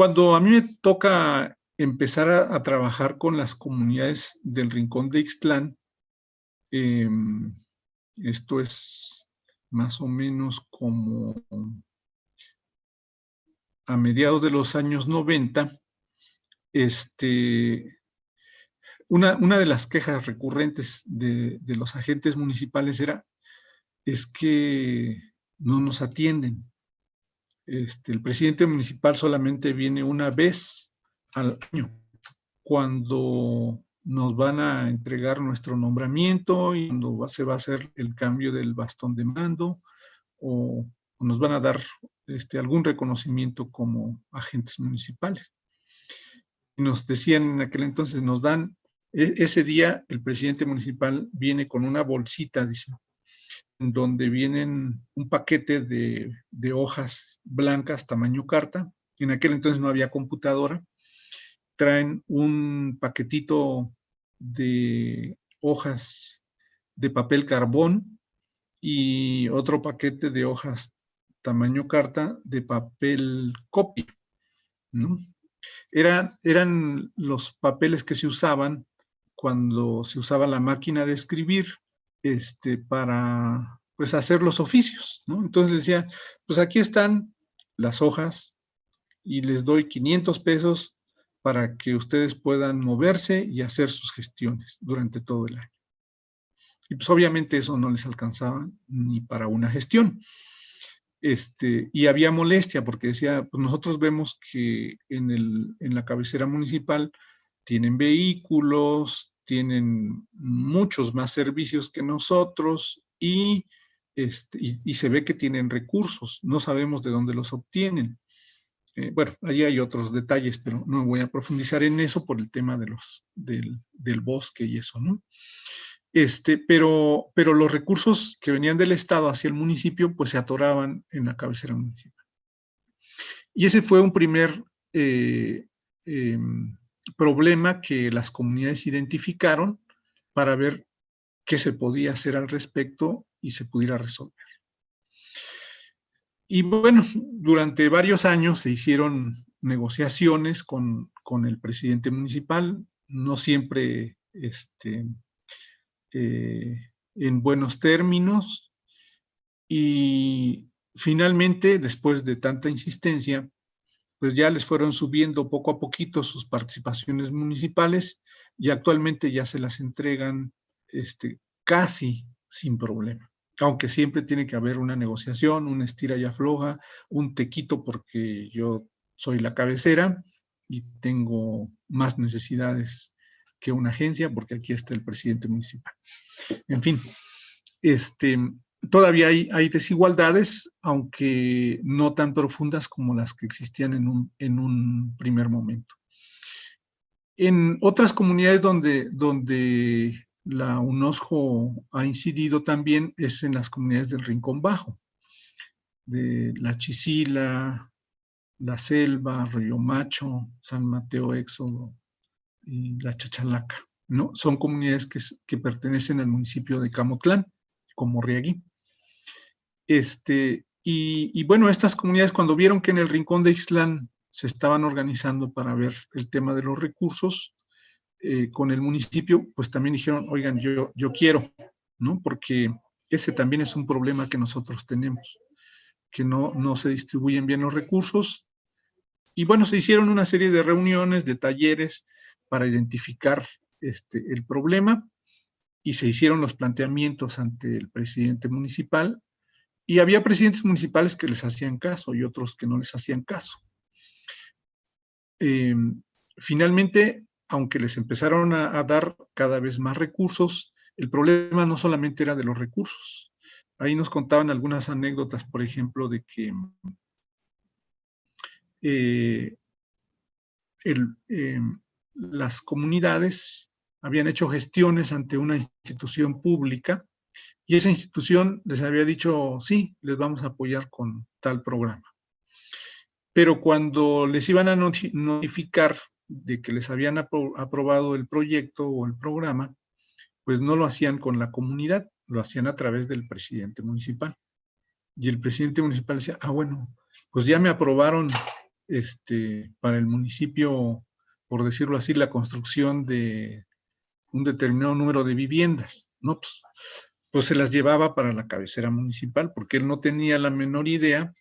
Cuando a mí me toca empezar a, trabajar con las comunidades del Rincón de Ixtlán, em, esto es más o menos como a mediados de los años 90, este, una, una de las quejas recurrentes de, de, los agentes municipales era es que no nos atienden. Este, el presidente municipal solamente viene una vez al año, cuando nos van a entregar nuestro nombramiento y cuando se va a hacer el cambio del bastón de mando o, nos van a dar este, algún reconocimiento como agentes municipales. Y nos decían en aquel entonces, nos dan, e, ese día el presidente municipal viene con una bolsita, dice, donde vienen un paquete de, hojas blancas tamaño carta. En aquel entonces no había computadora. Traen un paquetito de hojas de papel carbón y otro paquete de hojas tamaño carta de papel copy. Eran, eran los papeles que se usaban cuando se usaba la máquina de escribir este, para pues, hacer los oficios, ¿no? Entonces decía, pues aquí están las hojas y les doy 500 pesos para que ustedes puedan moverse y hacer sus gestiones durante todo el año. Y pues obviamente eso no les alcanzaba ni para una gestión. Este, y había molestia porque decía, pues nosotros vemos que en, el, en la cabecera municipal tienen vehículos, tienen muchos más servicios que nosotros y, este, y, se ve que tienen recursos. No sabemos de dónde los obtienen. Eh, bueno, allí hay otros detalles, pero no voy a profundizar en eso por el tema de los, del, del bosque y eso, ¿no? Este, pero, pero los recursos que venían del Estado hacia el municipio, pues se atoraban en la cabecera municipal. Y ese fue un primer eh, em, problema que las comunidades identificaron para ver qué se podía hacer al respecto y se pudiera resolver. Y bueno, durante varios años se hicieron negociaciones con, el presidente municipal, no siempre este, eh, en buenos términos, y finalmente, después de tanta insistencia, pues ya les fueron subiendo poco a poquito sus participaciones municipales y actualmente ya se las entregan este, casi sin problema. Aunque siempre tiene que haber una negociación, una estira y afloja, un tequito porque yo soy la cabecera y tengo más necesidades que una agencia porque aquí está el presidente municipal. En fin, este, todavía hay, desigualdades, aunque no tan profundas como las que existían en un, primer momento. En otras comunidades donde, donde la UNOSJO ha incidido también es en las comunidades del Rincón Bajo, de La Chisila, La Selva, Río Macho, San Mateo Éxodo y La Chachalaca. ¿no? Son comunidades que, que pertenecen al municipio de Camotlán, como Riagui. Este, y, bueno, estas comunidades cuando vieron que en el rincón de Ixtlán se estaban organizando para ver el tema de los recursos eh, con el municipio, pues también dijeron, oigan, yo, yo quiero, ¿no? Porque ese también es un problema que nosotros tenemos, que no, no se distribuyen bien los recursos. Y bueno, se hicieron una serie de reuniones, de talleres para identificar este, el problema y se hicieron los planteamientos ante el presidente municipal y había presidentes municipales que les hacían caso y otros que no les hacían caso. Eh, finalmente, aunque les empezaron a, dar cada vez más recursos, el problema no solamente era de los recursos. Ahí nos contaban algunas anécdotas, por ejemplo, de que eh, eh, las comunidades habían hecho gestiones ante una institución pública y esa institución les había dicho, sí, les vamos a apoyar con tal programa. Pero cuando les iban a notificar de que les habían aprobado el proyecto o el programa, pues no lo hacían con la comunidad, lo hacían a través del presidente municipal. Y el presidente municipal decía, ah, bueno, pues ya me aprobaron este, para el municipio, por decirlo así, la construcción de un determinado número de viviendas. No, pues, pues se las llevaba para la cabecera municipal, porque él no tenía la menor idea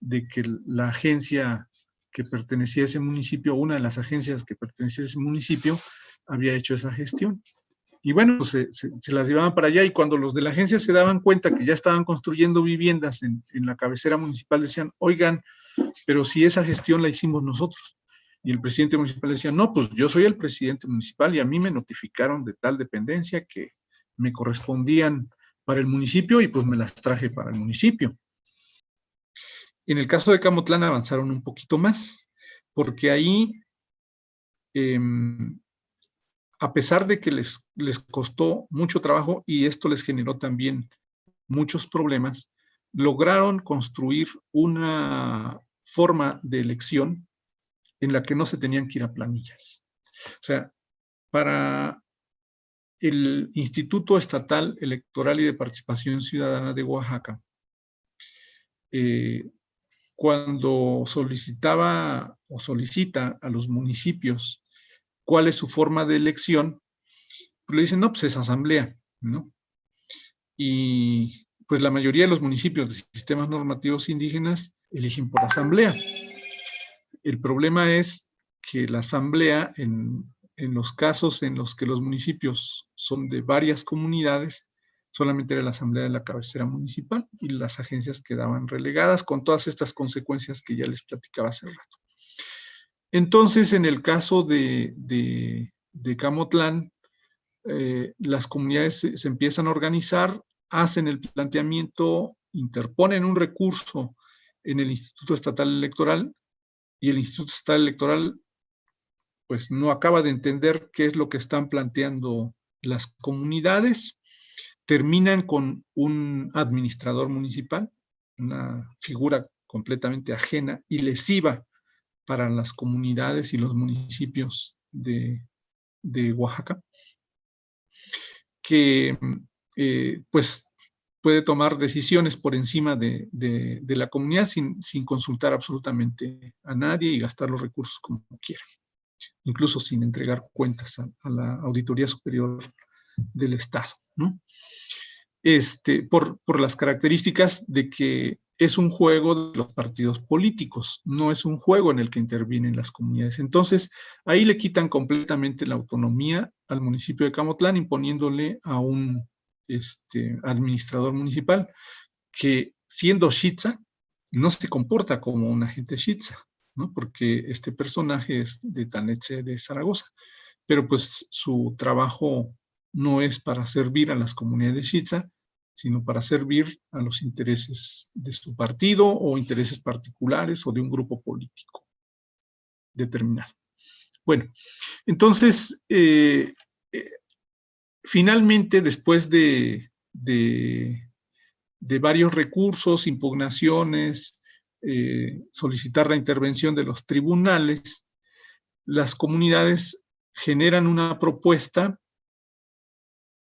de que la agencia que pertenecía a ese municipio, una de las agencias que pertenecía a ese municipio, había hecho esa gestión. Y bueno, pues se, las llevaban para allá y cuando los de la agencia se daban cuenta que ya estaban construyendo viviendas en, en la cabecera municipal, decían, oigan, pero si esa gestión la hicimos nosotros. Y el presidente municipal decía, no, pues yo soy el presidente municipal y a mí me notificaron de tal dependencia que me correspondían para el municipio y pues me las traje para el municipio. En el caso de Camotlán avanzaron un poquito más, porque ahí, em, a pesar de que les, les costó mucho trabajo y esto les generó también muchos problemas, lograron construir una forma de elección en la que no se tenían que ir a planillas. O sea, para el Instituto Estatal Electoral y de Participación Ciudadana de Oaxaca, eh, cuando solicitaba o solicita a los municipios cuál es su forma de elección, pues le dicen, no, pues es asamblea, ¿no? Y pues la mayoría de los municipios de sistemas normativos indígenas eligen por asamblea. El problema es que la asamblea, en, los casos en los que los municipios son de varias comunidades, solamente era la asamblea de la cabecera municipal y las agencias quedaban relegadas con todas estas consecuencias que ya les platicaba hace rato. Entonces, en el caso de, de, Camotlán, eh, las comunidades se, empiezan a organizar, hacen el planteamiento, interponen un recurso en el Instituto Estatal Electoral y el Instituto Estatal Electoral pues no acaba de entender qué es lo que están planteando las comunidades, terminan con un administrador municipal, una figura completamente ajena y lesiva para las comunidades y los municipios de, Oaxaca, que eh, pues puede tomar decisiones por encima de, la comunidad sin, consultar absolutamente a nadie y gastar los recursos como quiera, incluso sin entregar cuentas a, la Auditoría Superior del Estado, ¿no? Este, por, por las características de que es un juego de los partidos políticos, no es un juego en el que intervienen las comunidades. Entonces, ahí le quitan completamente la autonomía al municipio de Camotlán, imponiéndole a un este, administrador municipal, que siendo Shitza, no se comporta como un agente Shitza, ¿no? porque este personaje es de Taneche de Zaragoza, pero pues su trabajo no es para servir a las comunidades de Shitza, sino para servir a los intereses de su partido o intereses particulares o de un grupo político determinado. Bueno, entonces, eh, eh, finalmente, después de, varios recursos, impugnaciones, eh, solicitar la intervención de los tribunales, las comunidades generan una propuesta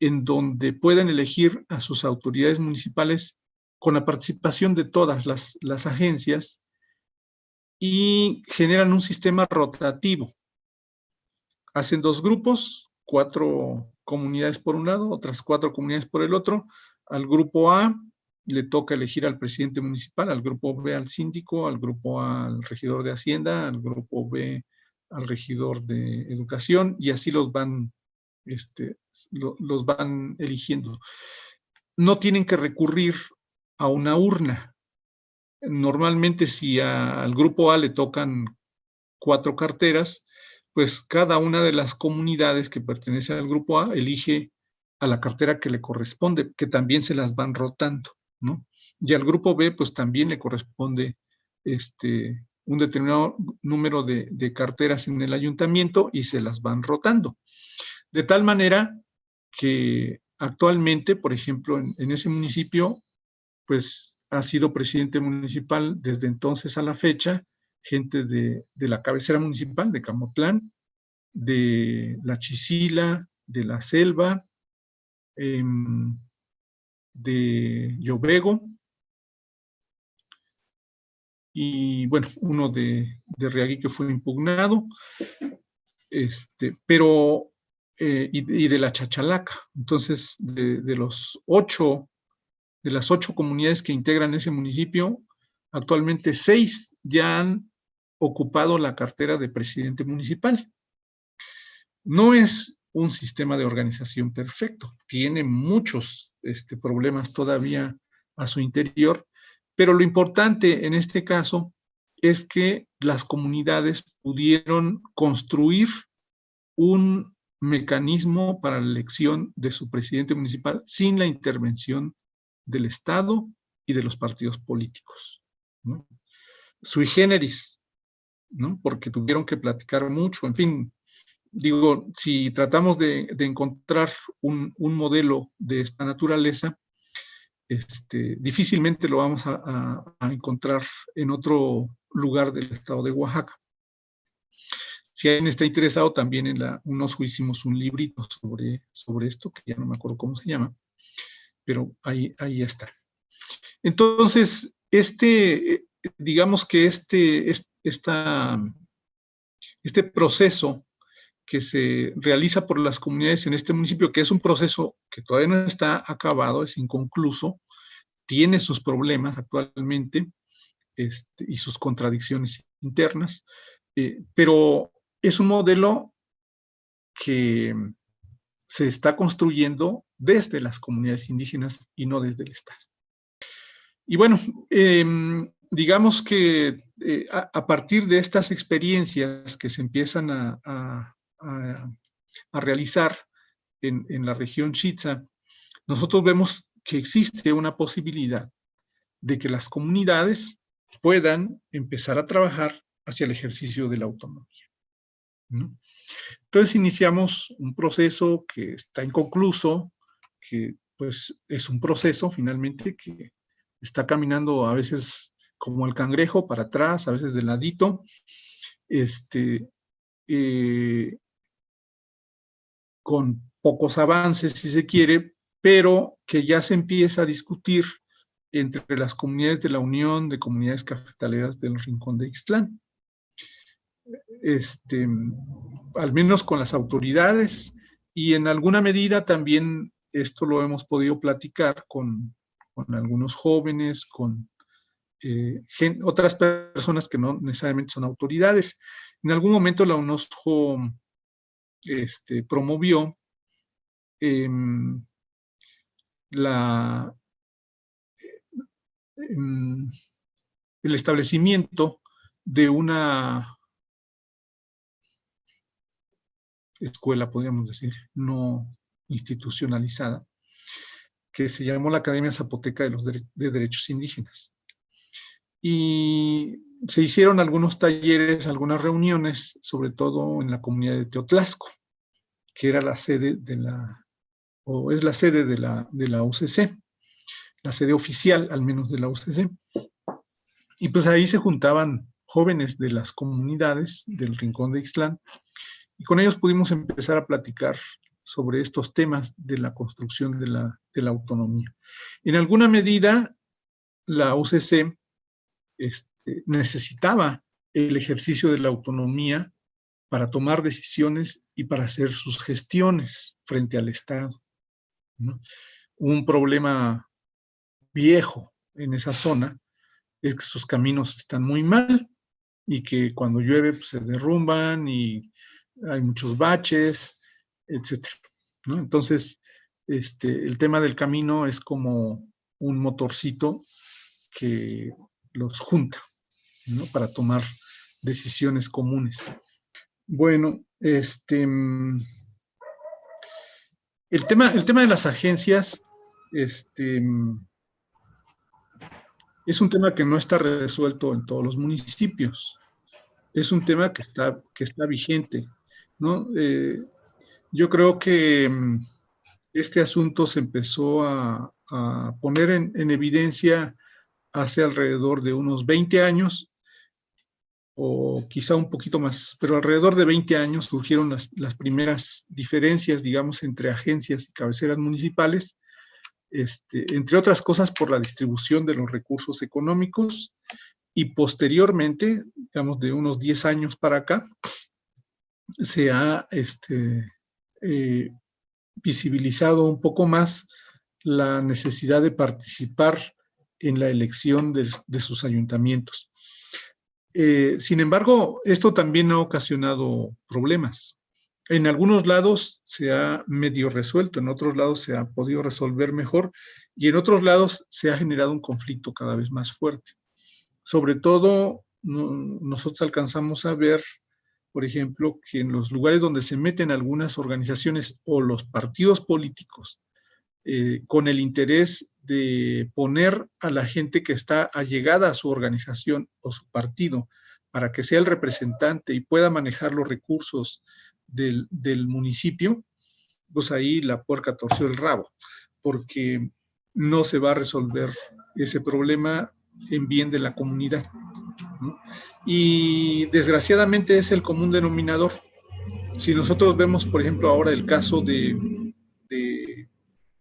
en donde pueden elegir a sus autoridades municipales con la participación de todas las, las agencias y generan un sistema rotativo. Hacen dos grupos, cuatro comunidades por un lado, otras cuatro comunidades por el otro. Al grupo A le toca elegir al presidente municipal, al grupo B al síndico, al grupo A al regidor de Hacienda, al grupo B al regidor de Educación, y así los van, este, los van eligiendo. No tienen que recurrir a una urna. Normalmente si al grupo A le tocan cuatro carteras, pues cada una de las comunidades que pertenece al grupo A elige a la cartera que le corresponde, que también se las van rotando, ¿no? Y al grupo B, pues también le corresponde este, un determinado número de, carteras en el ayuntamiento y se las van rotando. De tal manera que actualmente, por ejemplo, en, ese municipio, pues ha sido presidente municipal desde entonces a la fecha, gente de, la cabecera municipal de Camotlán, de La Chisila, de La Selva, em, de Llobego, y bueno, uno de, de Reagui que fue impugnado, este, pero, eh, y, de la Chachalaca. Entonces, de, de, los ocho, de las ocho comunidades que integran ese municipio, actualmente seis ya han ocupado la cartera de presidente municipal. No es un sistema de organización perfecto, tiene muchos este, problemas todavía a su interior, pero lo importante en este caso es que las comunidades pudieron construir un mecanismo para la elección de su presidente municipal sin la intervención del Estado y de los partidos políticos. Sui generis, ¿no? porque tuvieron que platicar mucho, en fin, digo, si tratamos de, encontrar un, modelo de esta naturaleza, este, difícilmente lo vamos a, encontrar en otro lugar del estado de Oaxaca. Si alguien está interesado, también en la hicimos un librito sobre, sobre esto, que ya no me acuerdo cómo se llama, pero ahí, ahí está. Entonces, este, digamos que este, esta, este proceso que se realiza por las comunidades en este municipio, que es un proceso que todavía no está acabado, es inconcluso, tiene sus problemas actualmente este, y sus contradicciones internas, eh, pero es un modelo que se está construyendo desde las comunidades indígenas y no desde el Estado. Y bueno, em, digamos que eh, a, partir de estas experiencias que se empiezan a, a, realizar en, en, la región Chitza, nosotros vemos que existe una posibilidad de que las comunidades puedan empezar a trabajar hacia el ejercicio de la autonomía. Entonces iniciamos un proceso que está inconcluso, que pues es un proceso finalmente que está caminando a veces como el cangrejo para atrás, a veces de ladito, este, eh, con pocos avances, si se quiere, pero que ya se empieza a discutir entre las comunidades de la Unión de Comunidades Cafetaleras del Rincón de Ixtlán. Este, al menos con las autoridades y en alguna medida también esto lo hemos podido platicar con, con algunos jóvenes, con eh, otras personas que no necesariamente son autoridades. En algún momento la UNOSCO este, promovió em, la, em, el establecimiento de una escuela, podríamos decir, no institucionalizada, que se llamó la Academia Zapoteca de los de Derechos Indígenas. Y se hicieron algunos talleres, algunas reuniones, sobre todo en la comunidad de Teotlasco, que era la sede de la, o es la sede de la, de la UCC, la sede oficial al menos de la UCC. Y pues ahí se juntaban jóvenes de las comunidades del Rincón de Ixtlán, y con ellos pudimos empezar a platicar sobre estos temas de la construcción de la, de la autonomía. En alguna medida, la UCC este, necesitaba el ejercicio de la autonomía para tomar decisiones y para hacer sus gestiones frente al Estado. Un problema viejo en esa zona es que sus caminos están muy mal y que cuando llueve pues, se derrumban y hay muchos baches, etc. Entonces, este, el tema del camino es como un motorcito que los junta, ¿no? Para tomar decisiones comunes. Bueno, este, el tema, el tema de las agencias, este, es un tema que no está resuelto en todos los municipios. Es un tema que está, que está vigente, ¿no? Eh, yo creo que este asunto se empezó a, poner en, en, evidencia hace alrededor de unos 20 años, o quizá un poquito más, pero alrededor de 20 años surgieron las, las primeras diferencias, digamos, entre agencias y cabeceras municipales, este, entre otras cosas por la distribución de los recursos económicos y posteriormente, digamos de unos 10 años para acá, se ha este, eh, visibilizado un poco más la necesidad de participar en la elección de, sus ayuntamientos. Eh, sin embargo, esto también ha ocasionado problemas. En algunos lados se ha medio resuelto, en otros lados se ha podido resolver mejor y en otros lados se ha generado un conflicto cada vez más fuerte. Sobre todo, nosotros alcanzamos a ver, por ejemplo, que en los lugares donde se meten algunas organizaciones o los partidos políticos eh, con el interés de poner a la gente que está allegada a su organización o su partido para que sea el representante y pueda manejar los recursos del, municipio, pues ahí la puerca torció el rabo, porque no se va a resolver ese problema en bien de la comunidad. Y desgraciadamente es el común denominador. Si nosotros vemos, por ejemplo, ahora el caso de,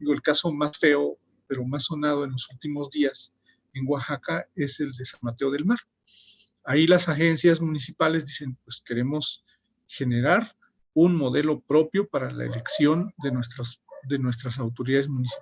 digo, el caso más feo, pero más sonado en los últimos días en Oaxaca, es el de San Mateo del Mar. Ahí las agencias municipales dicen, pues queremos generar un modelo propio para la elección de, de nuestras autoridades municipales